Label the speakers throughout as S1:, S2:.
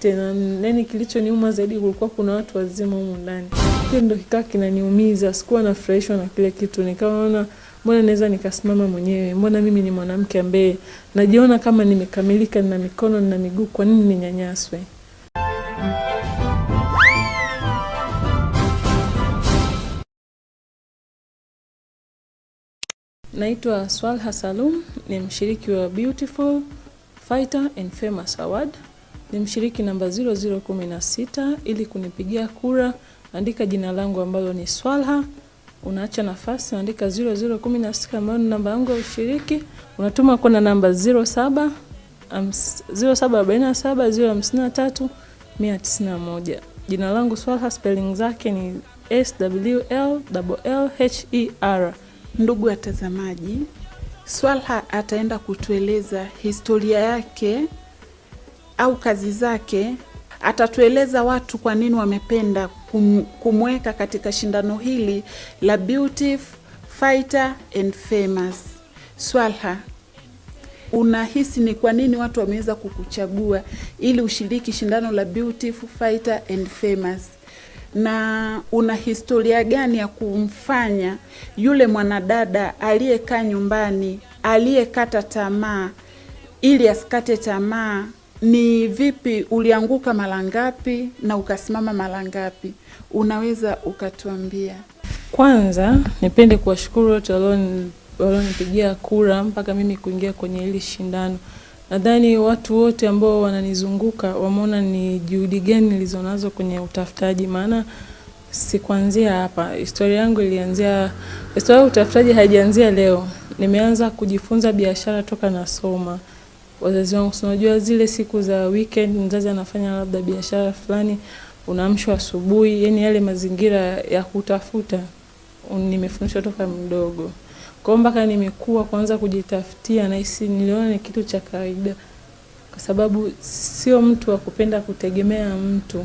S1: tena nani, kilichoniuma zaidi kulikuwa kuna watu wazima humu ndani. Hiyo ndo kikaa kinaniumiza, sikuwa nafurahishwa na kile kitu, nikaona mbona naweza nikasimama mwenyewe, mbona mimi ni mwanamke ambaye najiona kama nimekamilika, nina mikono nina miguu, kwa nini ninyanyaswe? Naitwa Swalha Salum, ni mshiriki wa Beautiful Fighter and Famous Award. Ni mshiriki namba 0016. Ili kunipigia kura, andika jina langu ambalo ni Swalha, unaacha nafasi, andika 0016 ambayo ni namba yangu ya ushiriki, unatuma kwenda namba 07 0747 053 191. Jina langu Swalha, spelling zake ni S W L L H E R.
S2: Ndugu watazamaji, Swalha ataenda kutueleza historia yake au kazi zake. Atatueleza watu kwa nini wamependa kum, kumweka katika shindano hili la Beautiful Fighter and Famous. Swalha, unahisi ni kwa nini watu wameweza kukuchagua ili ushiriki shindano la Beautiful Fighter and Famous? na una historia gani ya kumfanya yule mwanadada aliyekaa nyumbani aliyekata tamaa ili asikate tamaa? Ni vipi ulianguka mara ngapi na ukasimama mara ngapi? Unaweza ukatuambia?
S1: Kwanza nipende kuwashukuru wote walionipigia kura mpaka mimi kuingia kwenye hili shindano. Nadhani watu wote ambao wananizunguka wameona ni juhudi gani nilizonazo kwenye utafutaji, maana sikuanzia hapa. Historia yangu ilianzia, historia ya utafutaji haijaanzia leo. Nimeanza kujifunza biashara toka nasoma. Wazazi wangu, unajua zile siku za weekend mzazi anafanya labda biashara fulani, unaamshwa asubuhi, yani yale mazingira ya kutafuta nimefundishwa toka mdogo. Kwa mpaka nimekuwa kwanza kujitafutia, nahisi niliona ni kitu cha kawaida, kwa sababu sio mtu wa kupenda kutegemea mtu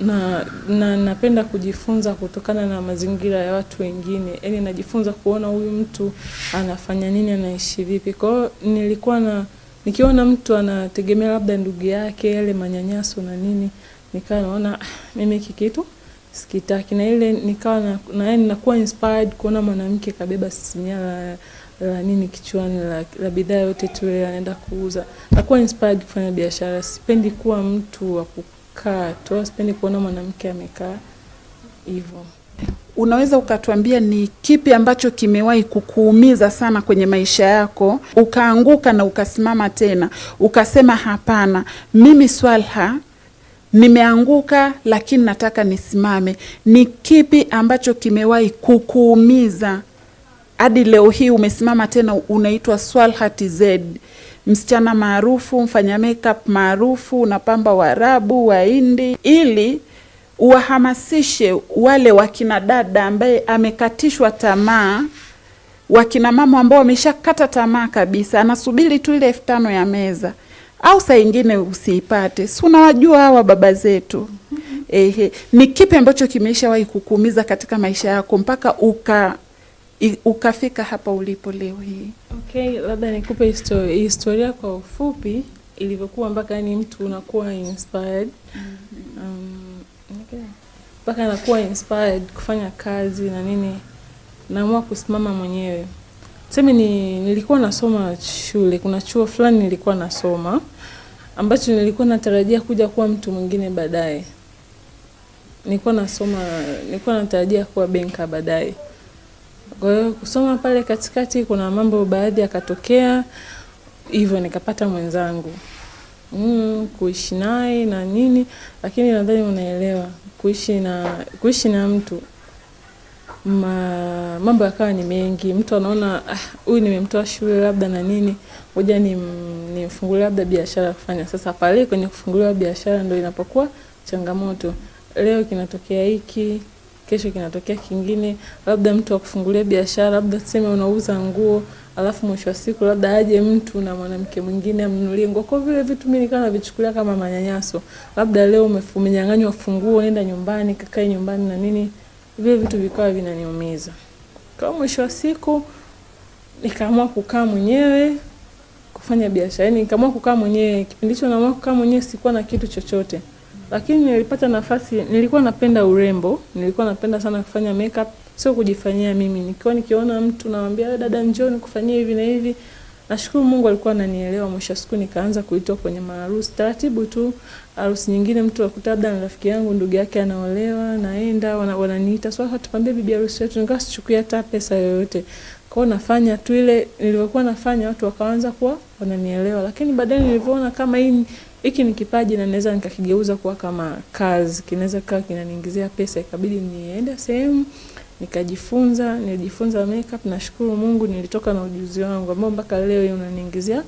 S1: na, na napenda kujifunza kutokana na mazingira ya watu wengine, yaani najifunza kuona huyu mtu anafanya nini, anaishi vipi. Kwa hiyo nilikuwa na nikiona mtu anategemea labda ndugu yake, yale manyanyaso na nini, nikawa naona mimi hiki kitu sikitaki na ile nikawa na, na yani nakuwa inspired kuona mwanamke kabeba sinia la, la nini kichwani la, la bidhaa yote tu anaenda kuuza. Nakuwa inspired kufanya biashara. Sipendi kuwa mtu wa kukaa tu, sipendi kuona mwanamke amekaa hivyo.
S2: Unaweza ukatuambia ni kipi ambacho kimewahi kukuumiza sana kwenye maisha yako, ukaanguka na ukasimama tena, ukasema hapana, mimi Swalha nimeanguka lakini nataka nisimame. Ni kipi ambacho kimewahi kukuumiza hadi leo hii umesimama tena, unaitwa Swalha TZ, msichana maarufu, mfanya makeup maarufu, unapamba Waarabu, Wahindi, ili uwahamasishe wale wakina dada ambaye amekatishwa tamaa, wakina mama ambao wameshakata tamaa kabisa, anasubiri tu ile elfu tano ya meza. Au saa ingine usiipate, si unawajua hawa baba zetu. Ehe, ni kipi ambacho kimeshawahi kukuumiza katika maisha yako mpaka uka ukafika hapa ulipo leo hii?
S1: Okay, labda nikupe historia, historia kwa ufupi ilivyokuwa mpaka yani mtu unakuwa inspired um, okay. mpaka anakuwa inspired kufanya kazi na nini, naamua kusimama mwenyewe Tuseme ni nilikuwa nasoma shule, kuna chuo fulani nilikuwa nasoma ambacho nilikuwa natarajia kuja kuwa mtu mwingine baadaye. Nilikuwa nasoma, nilikuwa natarajia kuwa benka baadaye. Kwa hiyo kusoma pale katikati, kuna mambo baadhi yakatokea, hivyo nikapata mwenzangu mm, kuishi naye na nini, lakini nadhani unaelewa kuishi na kuishi na mtu ma, mambo yakawa ni mengi. Mtu anaona huyu ah, nimemtoa shule labda na nini, ngoja nimfungulie labda biashara kufanya. Sasa pale kwenye kufunguliwa biashara ndio inapokuwa changamoto. Leo kinatokea hiki, kesho kinatokea kingine, labda mtu akufungulia biashara, labda tuseme unauza nguo, alafu mwisho wa siku labda aje mtu na mwanamke mwingine amnunulie nguo. Kwa vile vitu mimi nikawa navichukulia kama manyanyaso, labda leo umenyang'anywa funguo, nenda nyumbani, kakae nyumbani na nini vile vitu vikawa vinaniumiza. Kwa mwisho wa siku nikaamua kukaa mwenyewe kufanya biashara, yani nikaamua kukaa mwenyewe. Kipindi hicho naamua kukaa mwenyewe, sikuwa na kitu chochote, lakini nilipata nafasi. Nilikuwa napenda urembo, nilikuwa napenda sana kufanya makeup, sio kujifanyia mimi. Nikiwa nikiona mtu namwambia "Wewe dada, njoo nikufanyie hivi na hivi. Nashukuru Mungu alikuwa ananielewa. Mwisho siku nikaanza kuitwa kwenye maharusi taratibu tu. Harusi nyingine mtu akuta labda na rafiki yangu ndugu yake anaolewa, naenda wana, wananiita so, tupambie bibi harusi wetu. Nikawa sichukui hata pesa yoyote. Kwa nafanya tu ile nilivyokuwa nafanya, watu wakaanza kuwa wananielewa, lakini baadaye nilivyoona kama hii hiki ni kipaji na naweza nikakigeuza kuwa kama kazi, kinaweza kaa kinaniingizia pesa, ikabidi niende sehemu nikajifunza. Nilijifunza makeup, nashukuru Mungu nilitoka na ujuzi wangu ambao mpaka leo unaniingizia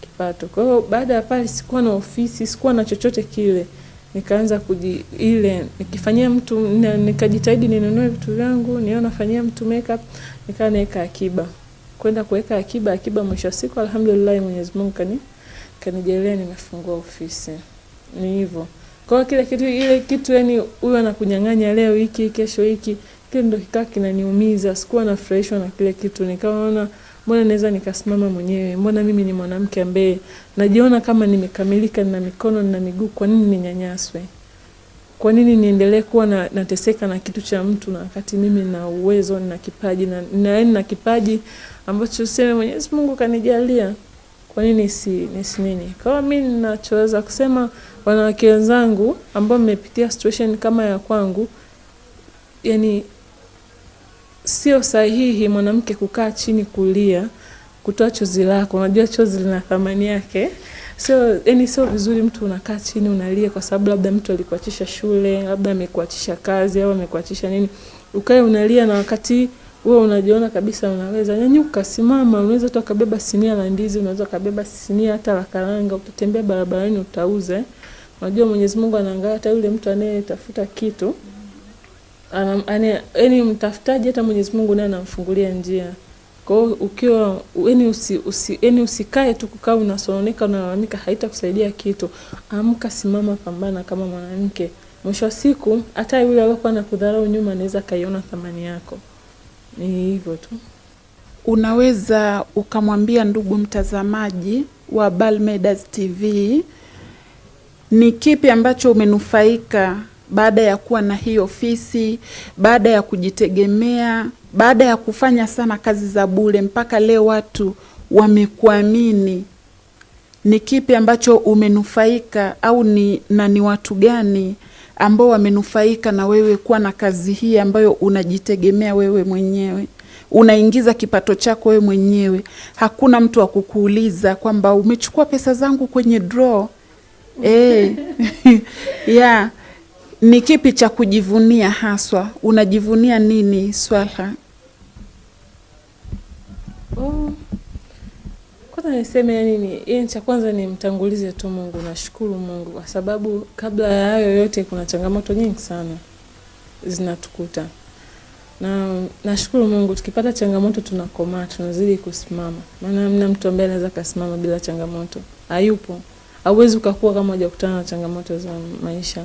S1: kipato. Kwa hiyo baada ya pale sikuwa na ofisi, sikuwa na chochote kile. Nikaanza kuji ile nikifanyia mtu nikajitahidi ninunue vitu vyangu, niona nafanyia mtu makeup, nikawa naweka akiba. Kwenda kuweka akiba, akiba mwisho wa siku alhamdulillah Mwenyezi Mungu kani kanijalia nimefungua ofisi. Ni hivyo. Kwa hiyo kile kitu ile kitu yani huyu anakunyang'anya leo hiki, kesho hiki, kile ndo kikaa kinaniumiza. Sikuwa nafurahishwa na kile kitu. Nikaona mbona naweza nikasimama mwenyewe? Mbona mimi ni mwanamke ambaye najiona kama nimekamilika, nina mikono, nina miguu, kwa nini ninyanyaswe? Kwa nini niendelee kuwa na, nateseka na kitu cha mtu na wakati mimi na uwezo, na kipaji na na, na kipaji ambacho sema Mwenyezi Mungu kanijalia. Kwa nini si nisi nini? Hiyo mimi ninachoweza kusema wanawake wenzangu ambao mmepitia situation kama ya kwangu, yani sio sahihi mwanamke kukaa chini kulia, kutoa chozi lako. Unajua chozi lina thamani yake. Sio yani, sio vizuri mtu unakaa chini unalia kwa sababu labda mtu alikuachisha shule, labda amekuachisha kazi au amekuachisha nini, ukae unalia na wakati wewe unajiona kabisa unaweza. Nyanyuka, simama. Unaweza hata ukabeba sinia la ndizi, unaweza ukabeba sinia hata la karanga, utatembea barabarani utauza. eh. Unajua Mwenyezi Mungu anaangalia hata yule mtu anayetafuta kitu yaani mtafutaji hata Mwenyezi Mungu naye anamfungulia njia. Kwa hiyo ukiwa yani usi, usi, yani usikae tu kukaa unasononeka unalalamika, haitakusaidia kitu. Amka, simama, pambana kama mwanamke. Mwisho wa siku hata yule aliyokuwa anakudharau nyuma anaweza kaiona thamani yako. Ni hivyo tu.
S2: Unaweza ukamwambia ndugu mtazamaji wa Balmedas TV ni kipi ambacho umenufaika baada ya kuwa na hii ofisi, baada ya kujitegemea, baada ya kufanya sana kazi za bure mpaka leo watu wamekuamini. Ni kipi ambacho umenufaika au ni, na ni watu gani ambao wamenufaika na wewe kuwa na kazi hii ambayo unajitegemea wewe mwenyewe, unaingiza kipato chako wewe mwenyewe, hakuna mtu wa kukuuliza kwamba umechukua pesa zangu kwenye draw. Eh, yeah. Ni kipi cha kujivunia haswa? Unajivunia nini Swalha?
S1: Oh. Kwanza niseme nini, ni yani cha kwanza ni mtangulize tu Mungu, nashukuru Mungu kwa sababu kabla ya hayo yote kuna changamoto nyingi sana zinatukuta. Na nashukuru Mungu tukipata changamoto tunakomaa, tunazidi kusimama. Maana hamna mtu ambaye anaweza kasimama bila changamoto. Hayupo. Hauwezi ukakua kama hujakutana na changamoto za maisha.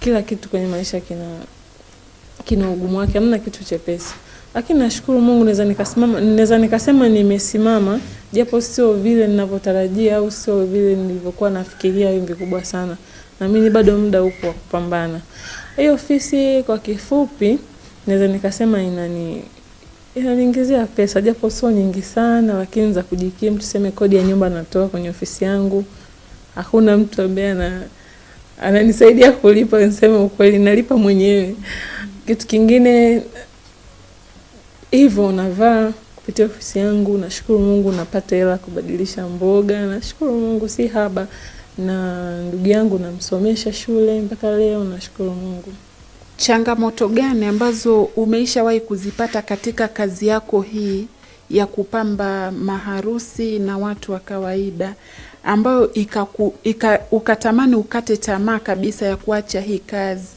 S1: Kila kitu kwenye maisha kina kina ugumu wake, hamna kitu chepesi. Lakini nashukuru Mungu naweza nikasimama, naweza nikasema nimesimama japo sio vile ninavyotarajia au sio vile nilivyokuwa nafikiria hivi kubwa sana. Na mimi bado muda upo wa kupambana. Hiyo ofisi kwa kifupi naweza nikasema inani inaniingizia pesa japo sio nyingi sana, lakini za kujikimu. Tuseme kodi ya nyumba natoa kwenye ofisi yangu, hakuna mtu ambaye ana ananisaidia kulipa. Niseme ukweli, nalipa mwenyewe. Kitu kingine hivyo navaa kupitia ofisi yangu. Nashukuru Mungu napata hela kubadilisha mboga. Nashukuru Mungu si haba, na ndugu yangu namsomesha shule mpaka leo. Nashukuru Mungu.
S2: Changamoto gani ambazo umeishawahi kuzipata katika kazi yako hii ya kupamba maharusi na watu wa kawaida ambayo ikaku, ika, ukatamani ukate tamaa kabisa ya kuacha hii kazi,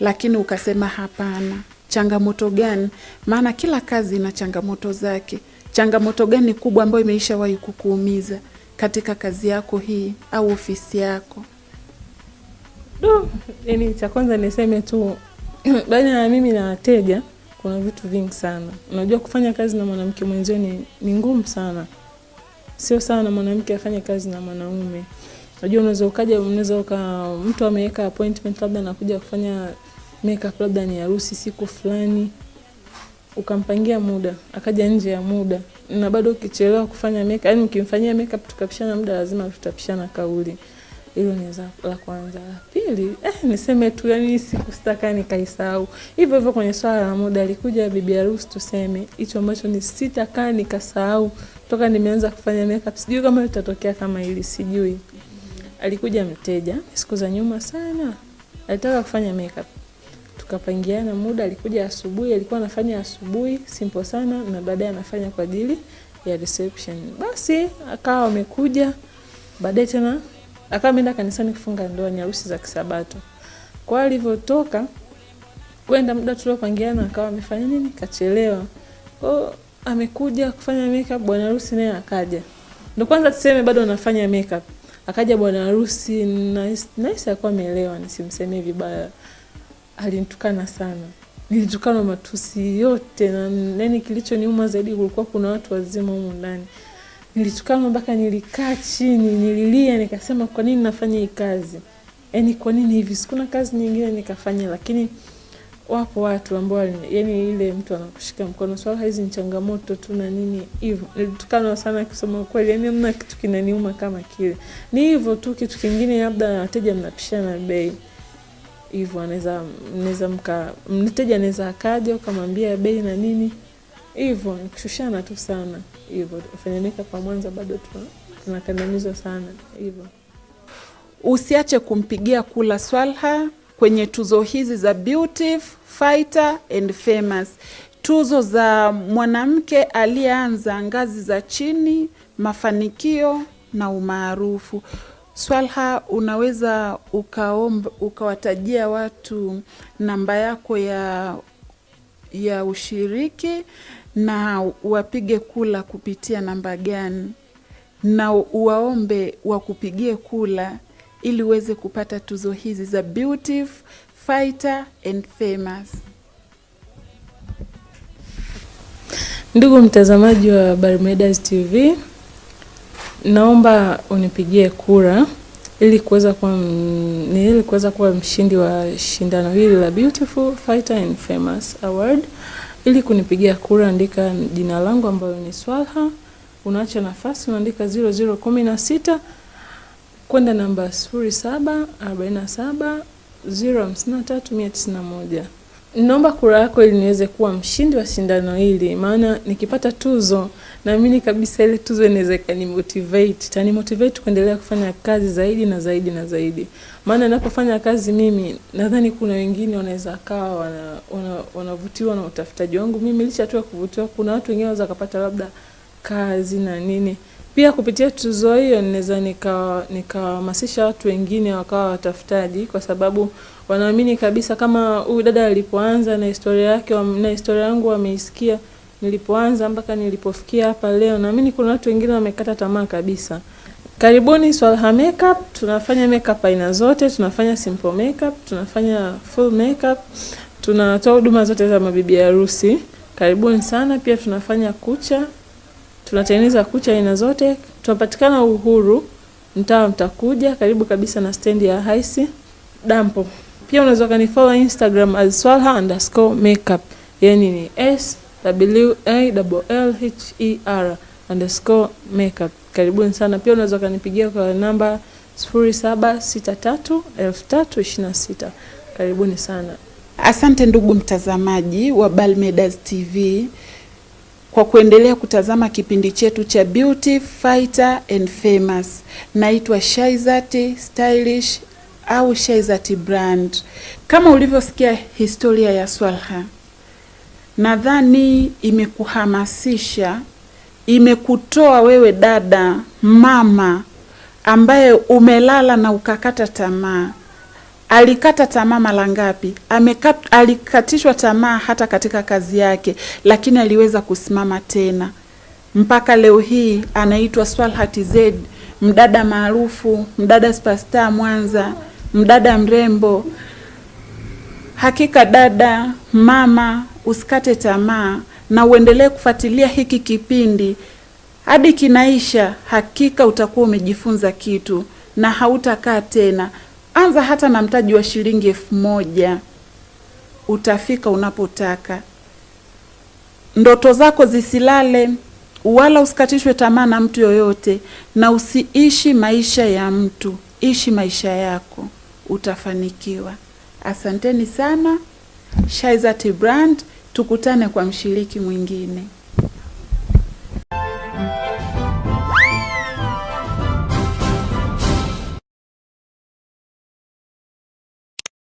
S2: lakini ukasema hapana? Changamoto gani? Maana kila kazi ina changamoto zake. Changamoto gani kubwa ambayo imeishawahi kukuumiza katika kazi yako hii au ofisi yako?
S1: Do, yani cha kwanza niseme tu baina ya mimi na wateja kuna vitu vingi sana. Unajua kufanya kazi na mwanamke mwenzio ni, ni ngumu sana. sio sana mwanamke afanye kazi na mwanaume. Unajua unaweza ukaja, unaweza uka mtu ameweka appointment labda anakuja kufanya makeup, labda ni harusi siku fulani, ukampangia muda akaja nje ya muda, na bado ukichelewa kufanya makeup, yani ukimfanyia makeup tukapishana muda, lazima tutapishana kauli. Hilo ni la kwanza. La pili, eh, niseme tu yani siku sitaka nikaisahau. Hivyo hivyo kwenye swala la muda, alikuja bibi harusi, tuseme hicho ambacho ni sitakaa nikasahau toka nimeanza kufanya makeup. Sijui kama litatokea kama hili, sijui. Alikuja mteja siku za nyuma sana, alitaka kufanya makeup, tukapangiana muda. Alikuja asubuhi, alikuwa anafanya asubuhi simple sana, na baadaye anafanya kwa ajili ya reception. Basi akawa amekuja baadaye tena akawa ameenda kanisani kufunga ndoa, ni harusi za Kisabato. Kwa alivyotoka kwenda muda tuliopangiana, akawa amefanya nini, kachelewa. Kwa amekuja kufanya makeup, bwana harusi naye akaja. Ndo kwanza tuseme bado anafanya makeup, akaja bwana harusi, nice nice, akawa ameelewa, nisimsemee vibaya, alinitukana sana nilitukana matusi yote, na nani, kilichoniuma zaidi, kulikuwa kuna watu wazima humu ndani nilitukana mpaka nilikaa chini nililia, nikasema kwa nini nafanya hii kazi? yani kwa nini hivi? Sikuna kazi nyingine nikafanya, lakini wapo watu ambao yani ile mtu anakushika mkono, swala hizi ni changamoto tu na nini hivyo. Nilitukana sana kusema ukweli, yani mna kitu kinaniuma kama kile. Ni hivyo tu, kitu kingine labda wateja mnapishana bei hivyo, anaweza mnaweza mka mteja anaweza akaja ukamwambia bei na nini hivyo nikushushana tu sana hivyo. Wafanya makeup wa Mwanza bado tunakandamizwa sana hivyo.
S2: Usiache kumpigia kula Swalha kwenye tuzo hizi za Beauty Fighter and Famous, tuzo za mwanamke aliyeanza ngazi za chini, mafanikio na umaarufu. Swalha, unaweza ukaomba ukawatajia watu namba yako ya ya ushiriki na wapige kula kupitia namba gani, na uwaombe wakupigie kula ili uweze kupata tuzo hizi za Beautiful, Fighter and Famous.
S1: Ndugu mtazamaji wa Barmedas TV, naomba unipigie kura ili kuweza kuwa ni ili kuweza kuwa mshindi wa shindano hili la Beautiful Fighter and Famous Award. Ili kunipigia kura, andika jina langu ambayo ni Swalha, unaacha nafasi, unaandika 0016 kwenda namba 0747 053191. Naomba kura yako ili niweze kuwa mshindi wa shindano hili, maana nikipata tuzo naamini kabisa ile tuzo inaweza ikanimotivate, itanimotivate kuendelea kufanya kazi zaidi na zaidi na zaidi. Maana ninapofanya kazi mimi, nadhani kuna wengine wanaweza kawa wana, wana, na utafutaji wangu mimi. Licha tu ya kuvutiwa, kuna watu wengine wanaweza wakapata labda kazi na nini. Pia kupitia tuzo hiyo ninaweza nikawahamasisha watu wengine wakawa watafutaji, kwa sababu wanaamini kabisa kama huyu dada alipoanza na historia yake na historia yangu wameisikia nilipoanza mpaka nilipofikia hapa leo, naamini kuna watu wengine wamekata tamaa kabisa. Karibuni Swalha Makeup, tunafanya makeup aina zote, tunafanya simple makeup, tunafanya full makeup, tunatoa huduma zote za mabibi harusi. Karibuni sana. Pia tunafanya kucha, tunatengeneza kucha aina zote. Tunapatikana Uhuru, mtaa Mtakuja, karibu kabisa na stendi ya Haisi dampo. Pia unaweza kanifollow Instagram as swalha underscore makeup, yani ni s w a l h e r underscore makeup. Karibuni sana. Pia unaweza kanipigia kwa namba 0763 Karibuni sana.
S2: Asante ndugu mtazamaji wa Balmedas TV kwa kuendelea kutazama kipindi chetu cha Beauty Fighter and Famous. Naitwa Shaizati Stylish au Shaizati Brand. Kama ulivyosikia historia ya Swalha, nadhani imekuhamasisha, imekutoa wewe dada, mama ambaye umelala na ukakata tamaa. Alikata tamaa mara ngapi? Alikatishwa tamaa hata katika kazi yake, lakini aliweza kusimama tena mpaka leo hii anaitwa Swalhat Z, mdada maarufu, mdada superstar Mwanza, mdada mrembo. Hakika dada, mama, usikate tamaa na uendelee kufuatilia hiki kipindi hadi kinaisha, hakika utakuwa umejifunza kitu na hautakaa tena. Anza hata na mtaji wa shilingi elfu moja utafika unapotaka. Ndoto zako zisilale, wala usikatishwe tamaa na mtu yoyote, na usiishi maisha ya mtu, ishi maisha yako, utafanikiwa. Asanteni sana. Shaizat Brand, tukutane kwa mshiriki mwingine.